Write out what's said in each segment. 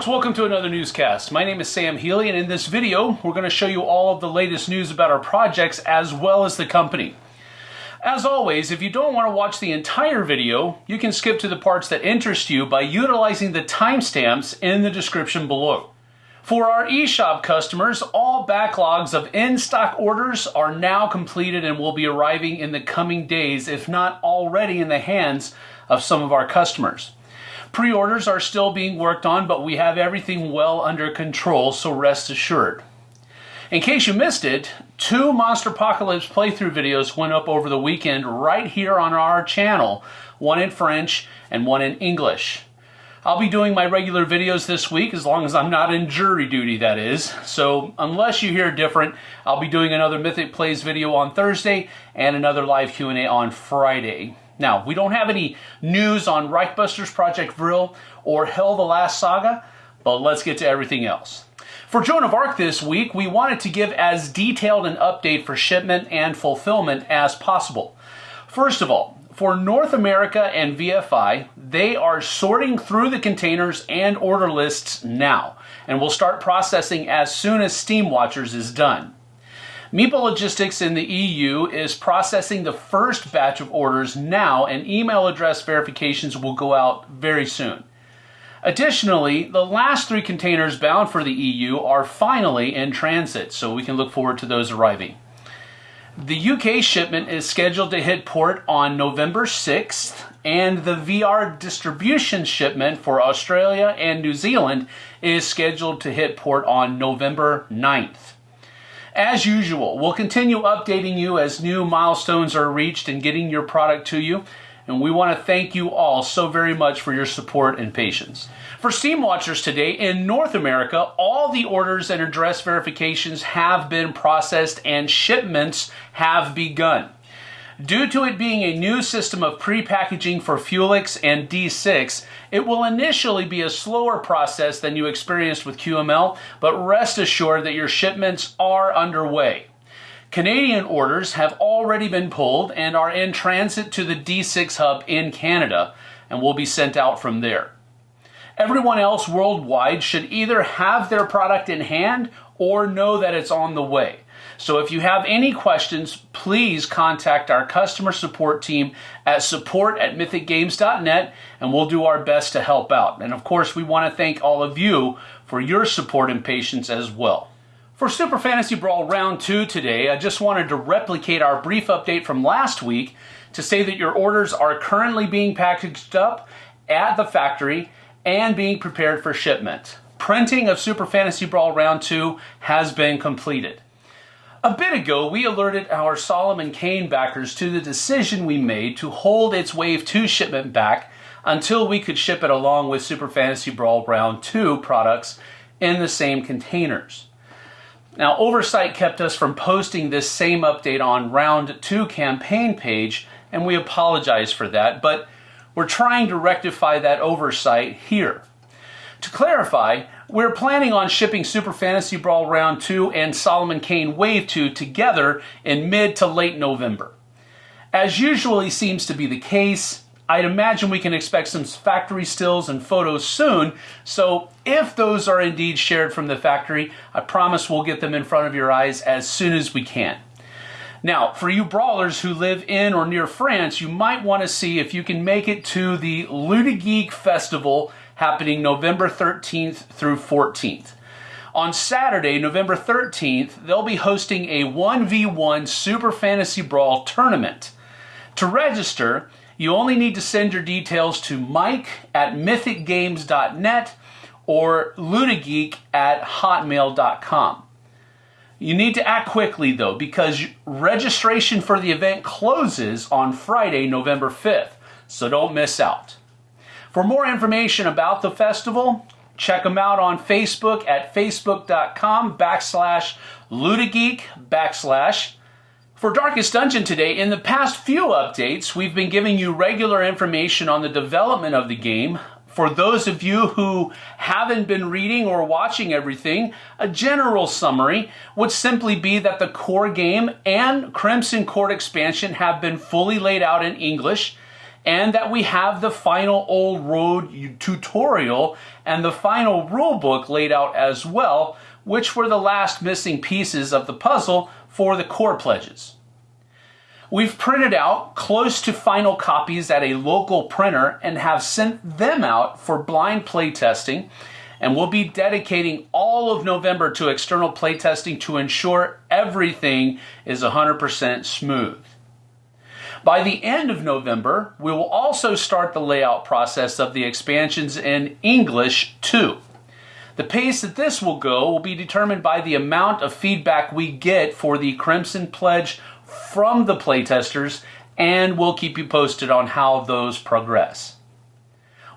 folks, welcome to another newscast. My name is Sam Healy and in this video we're going to show you all of the latest news about our projects as well as the company. As always, if you don't want to watch the entire video, you can skip to the parts that interest you by utilizing the timestamps in the description below. For our eShop customers, all backlogs of in-stock orders are now completed and will be arriving in the coming days, if not already in the hands of some of our customers. Pre-orders are still being worked on, but we have everything well under control, so rest assured. In case you missed it, two Monsterpocalypse playthrough videos went up over the weekend right here on our channel, one in French and one in English. I'll be doing my regular videos this week as long as I'm not in jury duty, that is. So unless you hear different, I'll be doing another Mythic Plays video on Thursday and another live Q&A on Friday. Now, we don't have any news on Reichbusters Project Vril or Hel the Last Saga, but let's get to everything else. For Joan of Arc this week, we wanted to give as detailed an update for shipment and fulfillment as possible. First of all, for North America and VFI, they are sorting through the containers and order lists now, and will start processing as soon as Steamwatchers is done. Meeple Logistics in the EU is processing the first batch of orders now, and email address verifications will go out very soon. Additionally, the last three containers bound for the EU are finally in transit, so we can look forward to those arriving. The UK shipment is scheduled to hit port on November 6th, and the VR distribution shipment for Australia and New Zealand is scheduled to hit port on November 9th. As usual, we'll continue updating you as new milestones are reached and getting your product to you. And we want to thank you all so very much for your support and patience. For Steamwatchers today, in North America, all the orders and address verifications have been processed and shipments have begun. Due to it being a new system of pre-packaging for Fuelix and D6, it will initially be a slower process than you experienced with QML, but rest assured that your shipments are underway. Canadian orders have already been pulled and are in transit to the D6 hub in Canada and will be sent out from there. Everyone else worldwide should either have their product in hand or know that it's on the way. So if you have any questions, please contact our customer support team at support at mythicgames.net and we'll do our best to help out. And of course, we want to thank all of you for your support and patience as well. For Super Fantasy Brawl Round 2 today, I just wanted to replicate our brief update from last week to say that your orders are currently being packaged up at the factory and being prepared for shipment. Printing of Super Fantasy Brawl Round 2 has been completed. A bit ago, we alerted our Solomon Kane backers to the decision we made to hold its Wave 2 shipment back until we could ship it along with Super Fantasy Brawl Round 2 products in the same containers. Now, oversight kept us from posting this same update on Round 2 campaign page, and we apologize for that, but we're trying to rectify that oversight here. To clarify, we're planning on shipping Super Fantasy Brawl Round 2 and Solomon Kane Wave 2 together in mid to late November. As usually seems to be the case, I'd imagine we can expect some factory stills and photos soon, so if those are indeed shared from the factory, I promise we'll get them in front of your eyes as soon as we can. Now, for you brawlers who live in or near France, you might want to see if you can make it to the Ludigeek Festival happening November 13th through 14th. On Saturday, November 13th, they'll be hosting a 1v1 Super Fantasy Brawl tournament. To register, you only need to send your details to mike at mythicgames.net or ludigeek at hotmail.com. You need to act quickly though because registration for the event closes on Friday, November 5th, so don't miss out. For more information about the festival, check them out on Facebook at facebook.com backslash ludigeek backslash. For Darkest Dungeon today, in the past few updates, we've been giving you regular information on the development of the game. For those of you who haven't been reading or watching everything, a general summary would simply be that the core game and Crimson Court expansion have been fully laid out in English and that we have the final old road tutorial and the final rulebook laid out as well, which were the last missing pieces of the puzzle for the core pledges. We've printed out close to final copies at a local printer and have sent them out for blind playtesting and we'll be dedicating all of November to external playtesting to ensure everything is 100% smooth. By the end of November, we will also start the layout process of the expansions in English too. The pace that this will go will be determined by the amount of feedback we get for the Crimson Pledge from the playtesters, and we'll keep you posted on how those progress.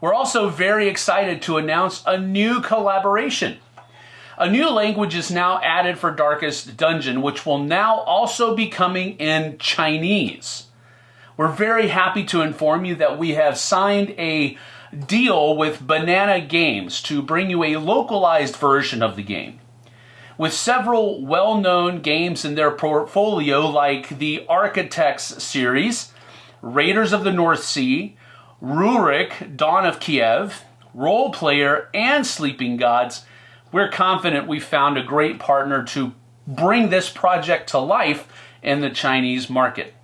We're also very excited to announce a new collaboration. A new language is now added for Darkest Dungeon, which will now also be coming in Chinese. We're very happy to inform you that we have signed a deal with Banana Games to bring you a localized version of the game. With several well known games in their portfolio, like the Architects series, Raiders of the North Sea, Rurik, Dawn of Kiev, Roll Player, and Sleeping Gods, we're confident we found a great partner to bring this project to life in the Chinese market.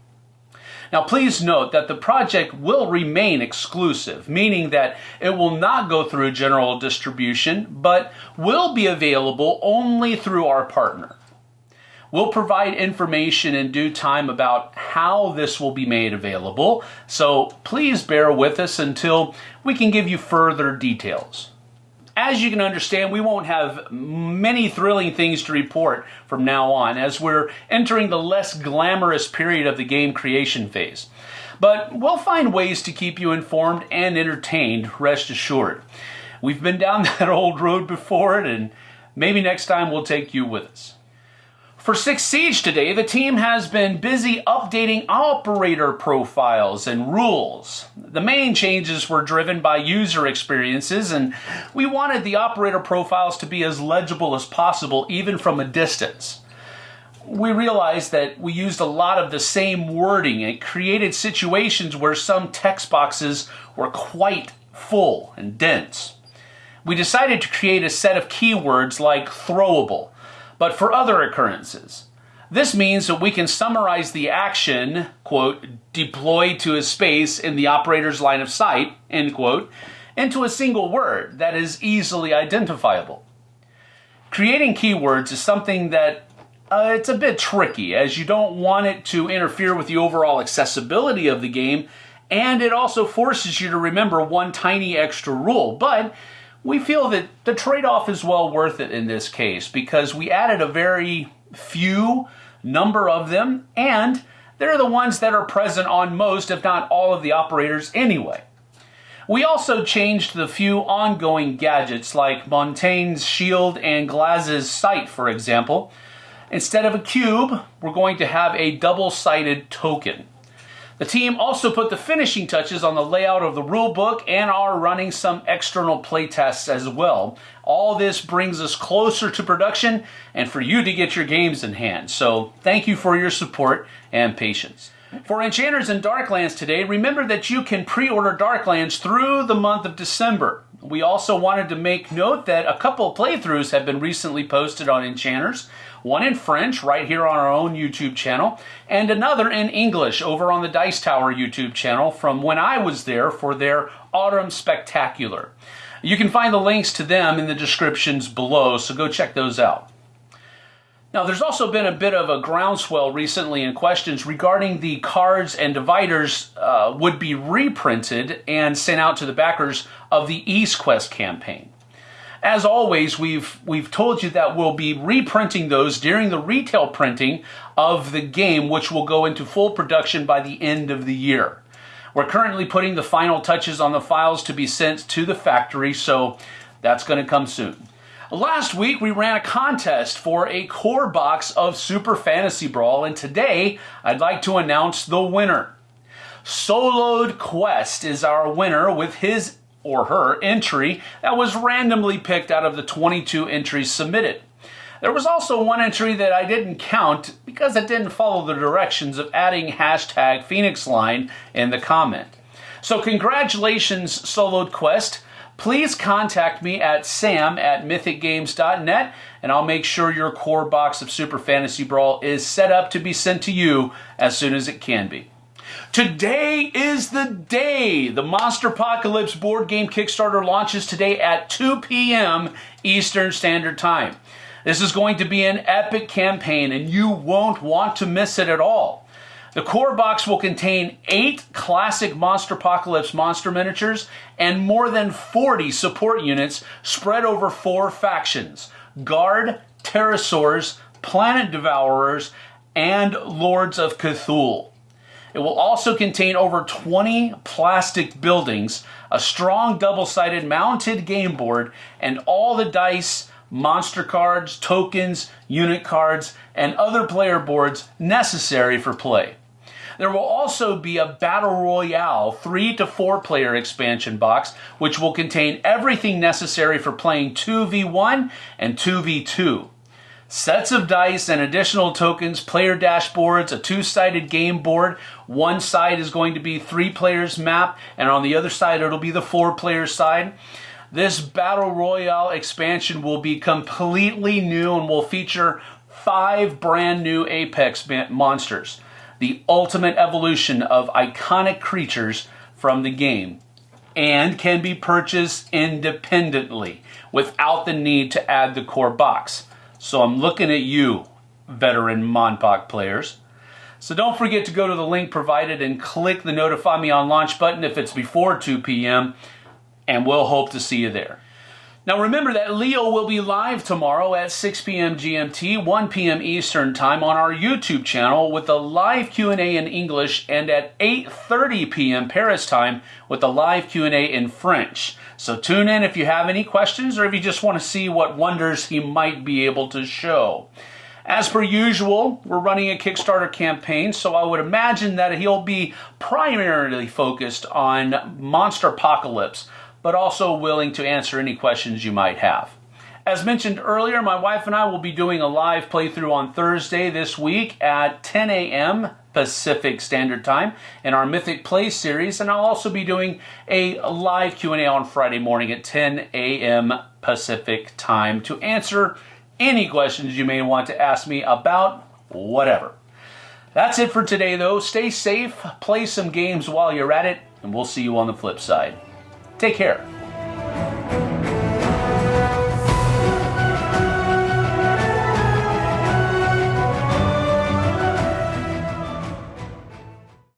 Now please note that the project will remain exclusive, meaning that it will not go through general distribution, but will be available only through our partner. We'll provide information in due time about how this will be made available, so please bear with us until we can give you further details. As you can understand, we won't have many thrilling things to report from now on as we're entering the less glamorous period of the game creation phase. But we'll find ways to keep you informed and entertained, rest assured. We've been down that old road before, and maybe next time we'll take you with us. For 6 Siege today, the team has been busy updating operator profiles and rules. The main changes were driven by user experiences, and we wanted the operator profiles to be as legible as possible, even from a distance. We realized that we used a lot of the same wording and it created situations where some text boxes were quite full and dense. We decided to create a set of keywords like throwable but for other occurrences. This means that we can summarize the action, quote, deployed to a space in the operator's line of sight, end quote, into a single word that is easily identifiable. Creating keywords is something that uh, it's a bit tricky as you don't want it to interfere with the overall accessibility of the game and it also forces you to remember one tiny extra rule, but we feel that the trade-off is well worth it in this case because we added a very few number of them and they're the ones that are present on most, if not all of the operators anyway. We also changed the few ongoing gadgets like Montagne's shield and Glaz's sight, for example. Instead of a cube, we're going to have a double-sided token. The team also put the finishing touches on the layout of the rulebook and are running some external playtests as well. All this brings us closer to production and for you to get your games in hand. So thank you for your support and patience. For Enchanters and Darklands today, remember that you can pre-order Darklands through the month of December. We also wanted to make note that a couple playthroughs have been recently posted on Enchanters one in French right here on our own YouTube channel, and another in English over on the Dice Tower YouTube channel from when I was there for their Autumn Spectacular. You can find the links to them in the descriptions below, so go check those out. Now, there's also been a bit of a groundswell recently in questions regarding the cards and dividers uh, would be reprinted and sent out to the backers of the East Quest campaign. As always, we've, we've told you that we'll be reprinting those during the retail printing of the game, which will go into full production by the end of the year. We're currently putting the final touches on the files to be sent to the factory, so that's going to come soon. Last week, we ran a contest for a core box of Super Fantasy Brawl, and today I'd like to announce the winner. Soloed Quest is our winner with his or her entry that was randomly picked out of the 22 entries submitted. There was also one entry that I didn't count because it didn't follow the directions of adding hashtag Phoenix Line in the comment. So congratulations, Soloed Quest. Please contact me at sam at mythicgames.net and I'll make sure your core box of Super Fantasy Brawl is set up to be sent to you as soon as it can be. Today is the day. The Monsterpocalypse board game Kickstarter launches today at 2 p.m. Eastern Standard Time. This is going to be an epic campaign and you won't want to miss it at all. The core box will contain eight classic Monsterpocalypse monster miniatures and more than 40 support units spread over four factions Guard, Terrasaurs, Planet Devourers, and Lords of Cthul. It will also contain over 20 plastic buildings, a strong double-sided mounted game board, and all the dice, monster cards, tokens, unit cards, and other player boards necessary for play. There will also be a Battle Royale 3 to 4 player expansion box, which will contain everything necessary for playing 2v1 and 2v2 sets of dice and additional tokens, player dashboards, a two-sided game board. One side is going to be three players map, and on the other side it'll be the four player side. This Battle Royale expansion will be completely new and will feature five brand new Apex monsters. The ultimate evolution of iconic creatures from the game and can be purchased independently without the need to add the core box. So I'm looking at you, veteran MonPoc players. So don't forget to go to the link provided and click the notify me on launch button if it's before 2 p.m. and we'll hope to see you there. Now remember that Leo will be live tomorrow at 6 p.m. GMT, 1 p.m. Eastern Time on our YouTube channel with a live Q&A in English and at 8:30 p.m. Paris time with a live Q&A in French. So tune in if you have any questions or if you just want to see what wonders he might be able to show. As per usual, we're running a Kickstarter campaign, so I would imagine that he'll be primarily focused on Monsterpocalypse, but also willing to answer any questions you might have. As mentioned earlier, my wife and I will be doing a live playthrough on Thursday this week at 10 a.m. Pacific Standard Time in our Mythic Play series, and I'll also be doing a live Q&A on Friday morning at 10 a.m. Pacific Time to answer any questions you may want to ask me about whatever. That's it for today, though. Stay safe, play some games while you're at it, and we'll see you on the flip side. Take care.